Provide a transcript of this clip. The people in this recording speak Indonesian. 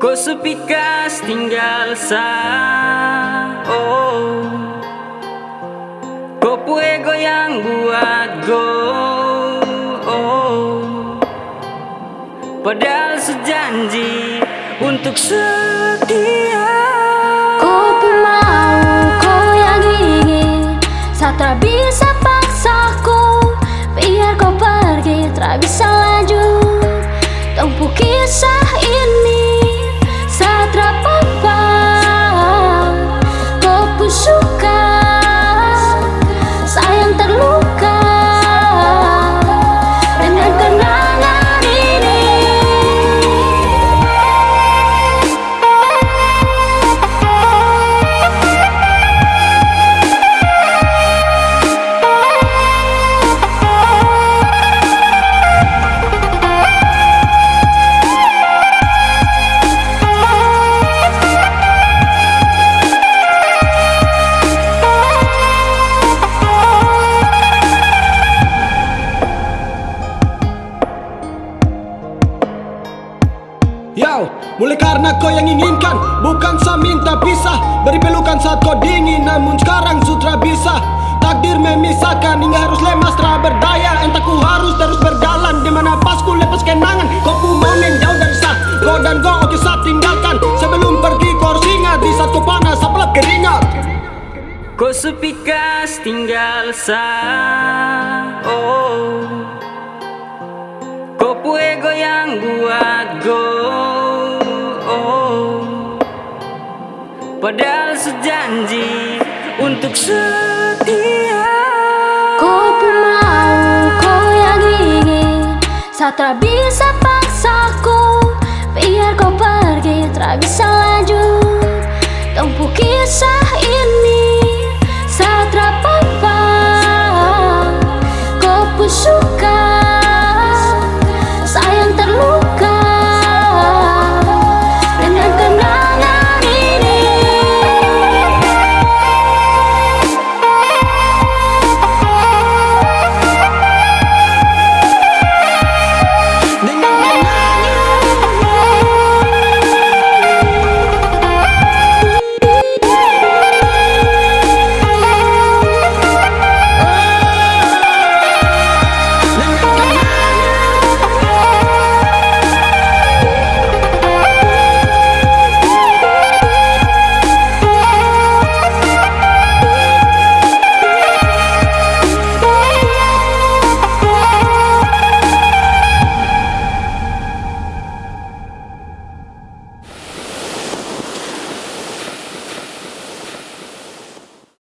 Kau sepikas tinggal sa oh. Kau ego yang buat go oh. Padahal sejanji untuk setia. Kau pun mau, kau yang ingin Satra bisa Yo, mulai karena kau yang inginkan Bukan saya minta pisah. Beri pelukan saat kau dingin Namun sekarang sutra bisa. Takdir memisahkan Hingga harus lemas. Tra berdaya Entah ku harus terus berjalan. Di mana pas ku lepas kenangan Kau ku monen jauh dari sah Kau dan kau oke saat tinggalkan. Sebelum pergi kau harus ingat Di saat kau panas apalagi keringat. Kau sepikas tinggal sa oh. Kau ego yang buat Padahal sejanji untuk setia. Kau pun mau, kau yang ingin. Satra bisa paksaku Biar kau pergi, tak bisa